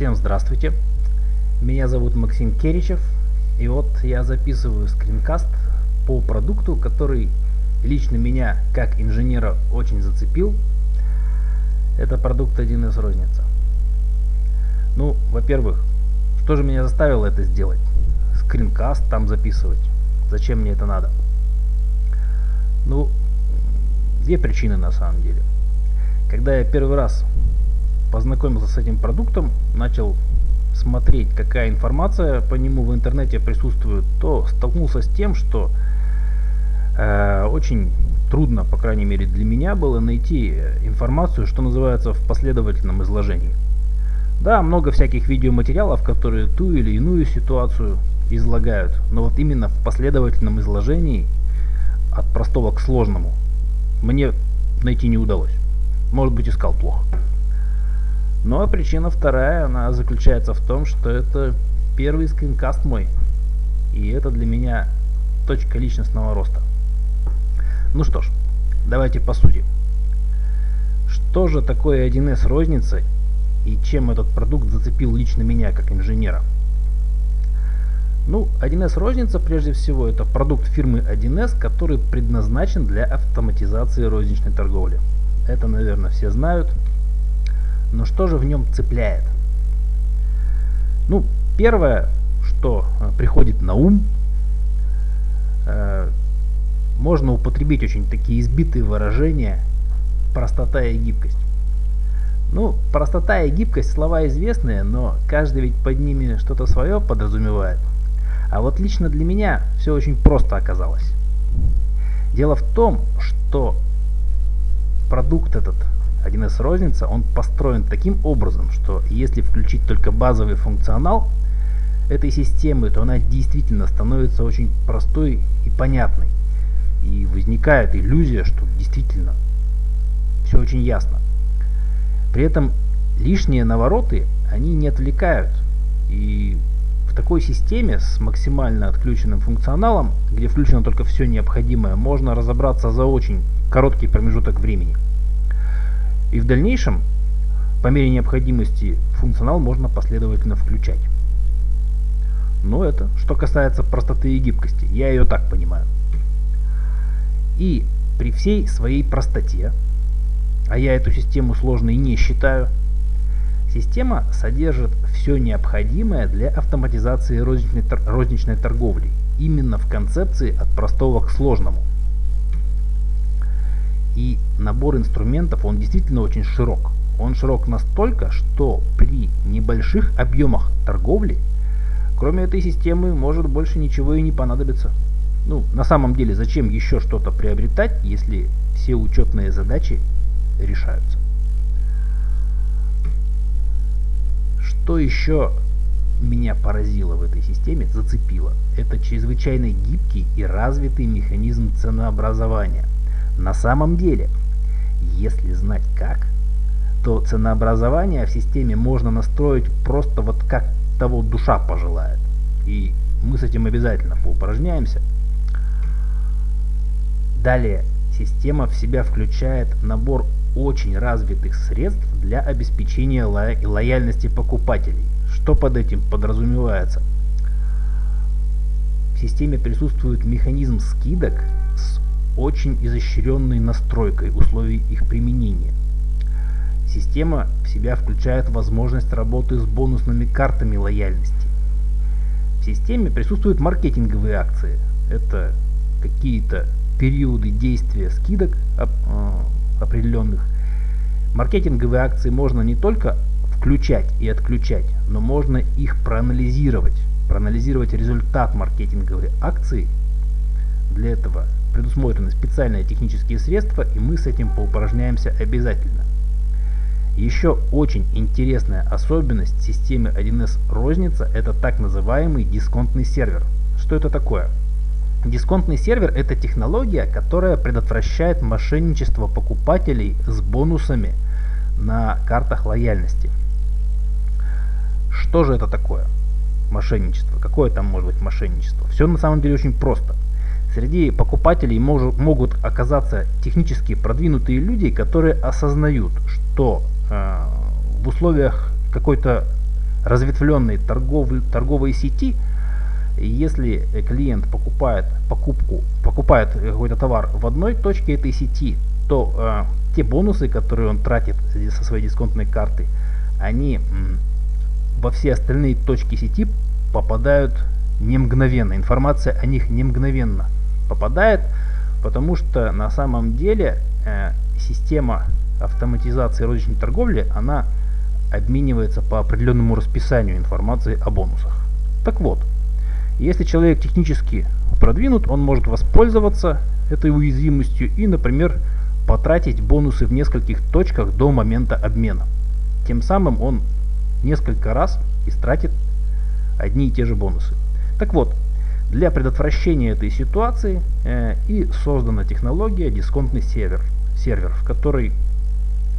Всем здравствуйте. Меня зовут Максим Керичев. И вот я записываю скринкаст по продукту, который лично меня как инженера очень зацепил. Это продукт 1С розница. Ну, во-первых, что же меня заставило это сделать? Скринкаст там записывать. Зачем мне это надо? Ну, две причины на самом деле. Когда я первый раз познакомился с этим продуктом, начал смотреть, какая информация по нему в интернете присутствует, то столкнулся с тем, что э, очень трудно, по крайней мере для меня, было найти информацию, что называется, в последовательном изложении. Да, много всяких видеоматериалов, которые ту или иную ситуацию излагают, но вот именно в последовательном изложении от простого к сложному мне найти не удалось. Может быть искал плохо. А причина вторая, она заключается в том, что это первый скринкаст мой. И это для меня точка личностного роста. Ну что ж, давайте по сути. Что же такое 1С розница и чем этот продукт зацепил лично меня как инженера? Ну, 1С розница прежде всего это продукт фирмы 1С, который предназначен для автоматизации розничной торговли. Это, наверное, все знают. Но что же в нем цепляет? Ну, первое, что э, приходит на ум, э, можно употребить очень такие избитые выражения простота и гибкость. Ну, простота и гибкость слова известные, но каждый ведь под ними что-то свое подразумевает. А вот лично для меня все очень просто оказалось. Дело в том, что продукт этот 1С розница, он построен таким образом, что если включить только базовый функционал этой системы, то она действительно становится очень простой и понятной. И возникает иллюзия, что действительно все очень ясно. При этом лишние навороты, они не отвлекают. И в такой системе с максимально отключенным функционалом, где включено только все необходимое, можно разобраться за очень короткий промежуток времени. И в дальнейшем, по мере необходимости, функционал можно последовательно включать. Но это, что касается простоты и гибкости, я ее так понимаю. И при всей своей простоте, а я эту систему сложной не считаю, система содержит все необходимое для автоматизации розничной, розничной торговли, именно в концепции от простого к сложному. И набор инструментов, он действительно очень широк. Он широк настолько, что при небольших объемах торговли, кроме этой системы, может больше ничего и не понадобится. Ну, на самом деле, зачем еще что-то приобретать, если все учетные задачи решаются? Что еще меня поразило в этой системе, зацепило, это чрезвычайно гибкий и развитый механизм ценообразования – на самом деле, если знать как, то ценообразование в системе можно настроить просто вот как того душа пожелает. И мы с этим обязательно поупражняемся. Далее, система в себя включает набор очень развитых средств для обеспечения ло лояльности покупателей. Что под этим подразумевается? В системе присутствует механизм скидок очень изощренной настройкой условий их применения. Система в себя включает возможность работы с бонусными картами лояльности. В системе присутствуют маркетинговые акции. Это какие-то периоды действия скидок э, определенных. Маркетинговые акции можно не только включать и отключать, но можно их проанализировать. Проанализировать результат маркетинговой акции. Для этого предусмотрены специальные технические средства, и мы с этим поупражняемся обязательно. Еще очень интересная особенность системы 1С розница – это так называемый дисконтный сервер. Что это такое? Дисконтный сервер – это технология, которая предотвращает мошенничество покупателей с бонусами на картах лояльности. Что же это такое? Мошенничество. Какое там может быть мошенничество? Все на самом деле очень просто – Среди покупателей мож, могут оказаться технически продвинутые люди, которые осознают, что э, в условиях какой-то разветвленной торгов, торговой сети, если клиент покупает покупку, покупает какой-то товар в одной точке этой сети, то э, те бонусы, которые он тратит со своей дисконтной карты, они во все остальные точки сети попадают не мгновенно. Информация о них не мгновенно попадает, потому что на самом деле э, система автоматизации розничной торговли, она обменивается по определенному расписанию информации о бонусах. Так вот, если человек технически продвинут, он может воспользоваться этой уязвимостью и, например, потратить бонусы в нескольких точках до момента обмена. Тем самым он несколько раз истратит одни и те же бонусы. Так вот, для предотвращения этой ситуации э, и создана технология дисконтный сервер, сервер, в который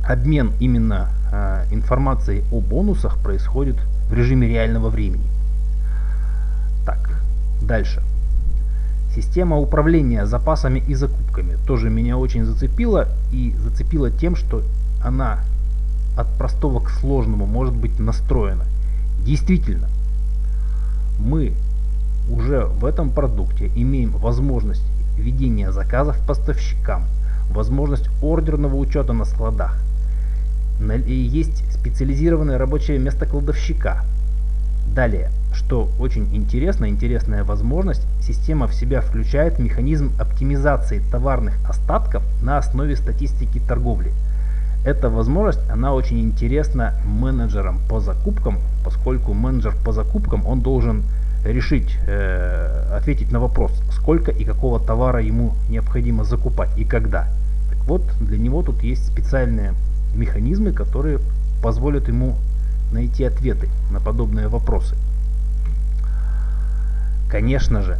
обмен именно э, информацией о бонусах происходит в режиме реального времени. Так, дальше. Система управления запасами и закупками тоже меня очень зацепила и зацепила тем, что она от простого к сложному может быть настроена. Действительно, мы уже в этом продукте имеем возможность ведения заказов поставщикам, возможность ордерного учета на складах, есть специализированное рабочее место кладовщика. Далее, что очень интересно, интересная возможность, система в себя включает механизм оптимизации товарных остатков на основе статистики торговли. Эта возможность, она очень интересна менеджерам по закупкам, поскольку менеджер по закупкам, он должен решить, э, ответить на вопрос, сколько и какого товара ему необходимо закупать и когда. Так вот, для него тут есть специальные механизмы, которые позволят ему найти ответы на подобные вопросы. Конечно же,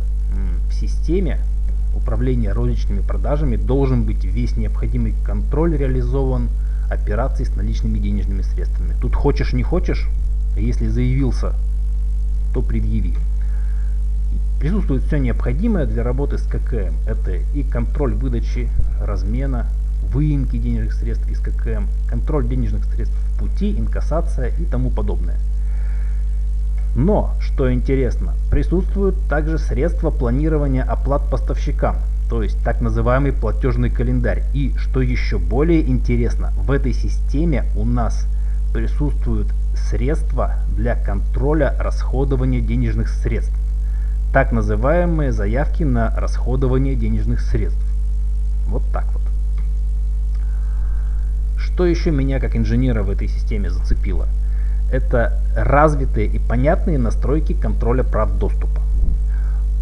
в системе управления розничными продажами должен быть весь необходимый контроль реализован операций с наличными денежными средствами. Тут хочешь не хочешь, если заявился, то предъяви. Присутствует все необходимое для работы с ККМ. Это и контроль выдачи, размена, выемки денежных средств из ККМ, контроль денежных средств в пути, инкассация и тому подобное. Но, что интересно, присутствуют также средства планирования оплат поставщикам, то есть так называемый платежный календарь. И, что еще более интересно, в этой системе у нас присутствуют средства для контроля расходования денежных средств, так называемые заявки на расходование денежных средств. Вот так вот. Что еще меня как инженера в этой системе зацепило? Это развитые и понятные настройки контроля прав доступа.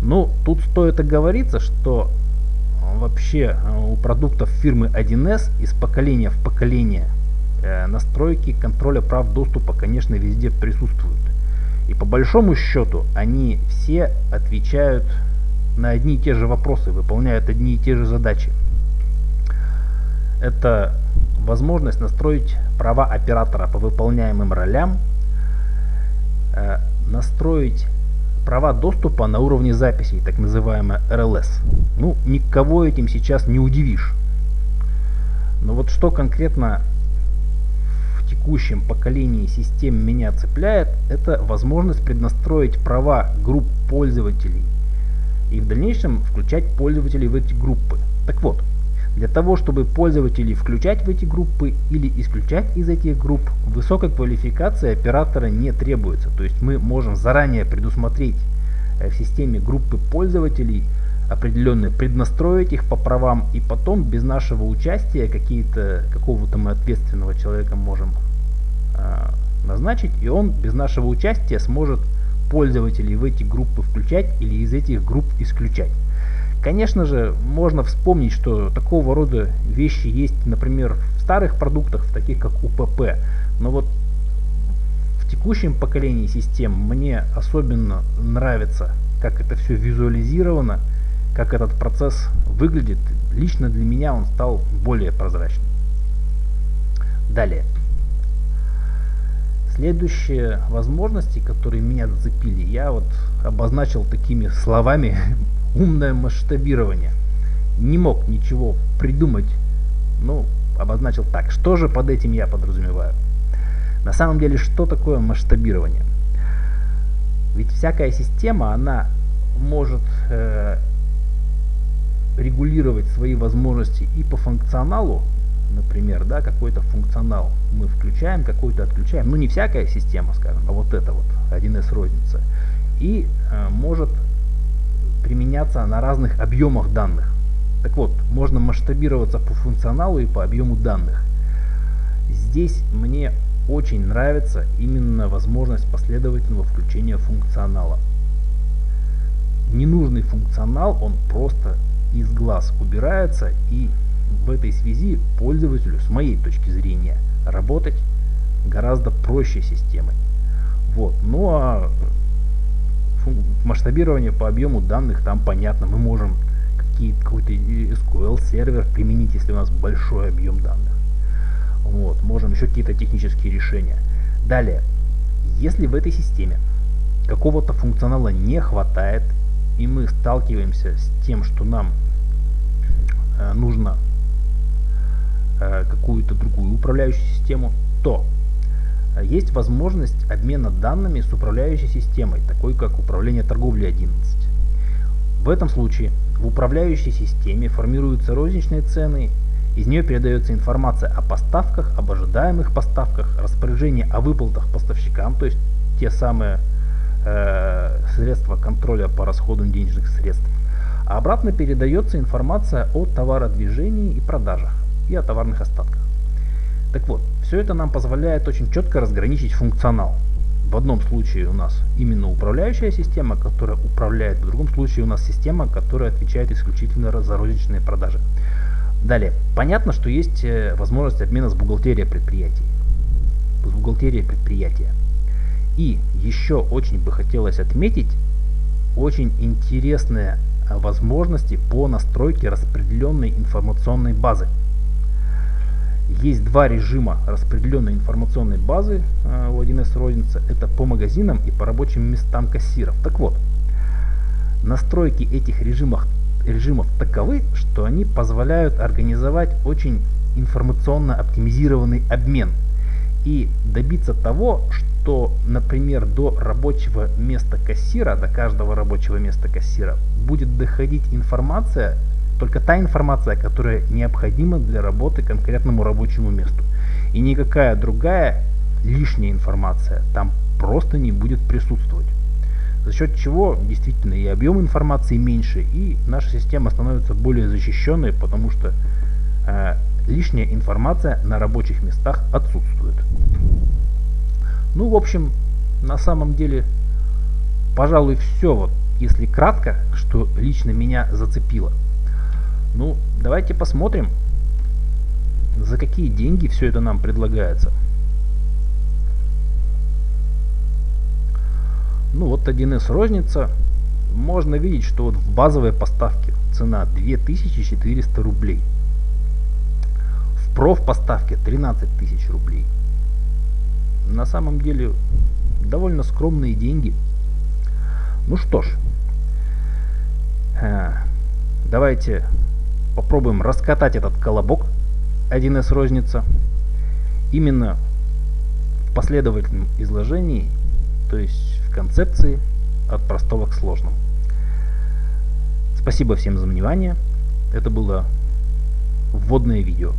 Ну, тут стоит оговориться, что вообще э, у продуктов фирмы 1С из поколения в поколение э, настройки контроля прав доступа, конечно, везде присутствуют. И по большому счету они все отвечают на одни и те же вопросы, выполняют одни и те же задачи. Это возможность настроить права оператора по выполняемым ролям, э, настроить права доступа на уровне записей, так называемая RLS. Ну, никого этим сейчас не удивишь. Но вот что конкретно текущем поколении систем меня цепляет, это возможность преднастроить права групп пользователей и в дальнейшем включать пользователей в эти группы. Так вот, для того, чтобы пользователей включать в эти группы или исключать из этих групп, высокой квалификации оператора не требуется. То есть мы можем заранее предусмотреть э, в системе группы пользователей определенные, преднастроить их по правам и потом без нашего участия какие-то какого-то мы ответственного человека можем назначить и он без нашего участия сможет пользователей в эти группы включать или из этих групп исключать. Конечно же, можно вспомнить, что такого рода вещи есть, например, в старых продуктах, таких как УПП. Но вот в текущем поколении систем мне особенно нравится, как это все визуализировано, как этот процесс выглядит. Лично для меня он стал более прозрачным. Далее. Следующие возможности, которые меня зацепили, я вот обозначил такими словами умное масштабирование. Не мог ничего придумать, ну, обозначил так. Что же под этим я подразумеваю? На самом деле, что такое масштабирование? Ведь всякая система, она может э, регулировать свои возможности и по функционалу, например, да, какой-то функционал мы включаем, какой-то отключаем, ну не всякая система, скажем, а вот это вот 1С розница, и э, может применяться на разных объемах данных. Так вот, можно масштабироваться по функционалу и по объему данных. Здесь мне очень нравится именно возможность последовательного включения функционала. Ненужный функционал, он просто из глаз убирается и в этой связи пользователю, с моей точки зрения, работать гораздо проще системой. Вот. Ну а масштабирование по объему данных там понятно. Мы можем какой-то SQL сервер применить, если у нас большой объем данных. Вот. Можем еще какие-то технические решения. Далее, если в этой системе какого-то функционала не хватает, и мы сталкиваемся с тем, что нам э, нужно какую-то другую управляющую систему, то э, есть возможность обмена данными с управляющей системой, такой как управление торговли 11. В этом случае в управляющей системе формируются розничные цены, из нее передается информация о поставках, об ожидаемых поставках, распоряжение о выплатах поставщикам, то есть те самые э, средства контроля по расходу денежных средств. А обратно передается информация о товародвижении и продажах и о товарных остатках. Так вот, все это нам позволяет очень четко разграничить функционал. В одном случае у нас именно управляющая система, которая управляет, в другом случае у нас система, которая отвечает исключительно за розничные продажи. Далее, понятно, что есть э, возможность обмена с бухгалтерией предприятий. С бухгалтерией предприятия. И еще очень бы хотелось отметить очень интересные э, возможности по настройке распределенной информационной базы. Есть два режима распределенной информационной базы э, у 1С розница. Это по магазинам и по рабочим местам кассиров. Так вот, настройки этих режимов, режимов таковы, что они позволяют организовать очень информационно оптимизированный обмен и добиться того, что, например, до рабочего места кассира, до каждого рабочего места кассира будет доходить информация только та информация, которая необходима для работы конкретному рабочему месту. И никакая другая лишняя информация там просто не будет присутствовать. За счет чего действительно и объем информации меньше, и наша система становится более защищенной, потому что э, лишняя информация на рабочих местах отсутствует. Ну, в общем, на самом деле, пожалуй, все, вот, если кратко, что лично меня зацепило. Ну, давайте посмотрим, за какие деньги все это нам предлагается. Ну вот 1С розница. Можно видеть, что вот в базовой поставке цена 2400 рублей. В проф поставке 13 тысяч рублей. На самом деле довольно скромные деньги. Ну что ж, э, давайте попробуем раскатать этот колобок 1С розница именно в последовательном изложении, то есть в концепции от простого к сложному. Спасибо всем за внимание. Это было вводное видео.